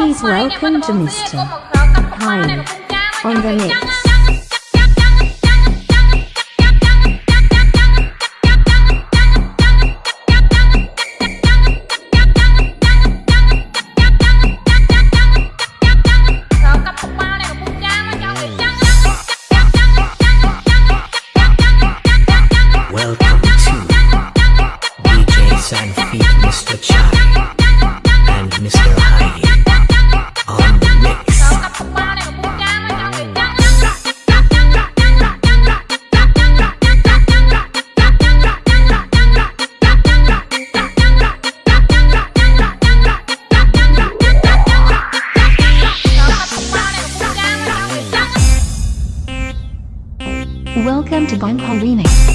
Please welcome to Mr. Pine on the next. Welcome to Bangkok Remix.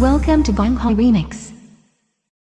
Welcome to Gong Remix.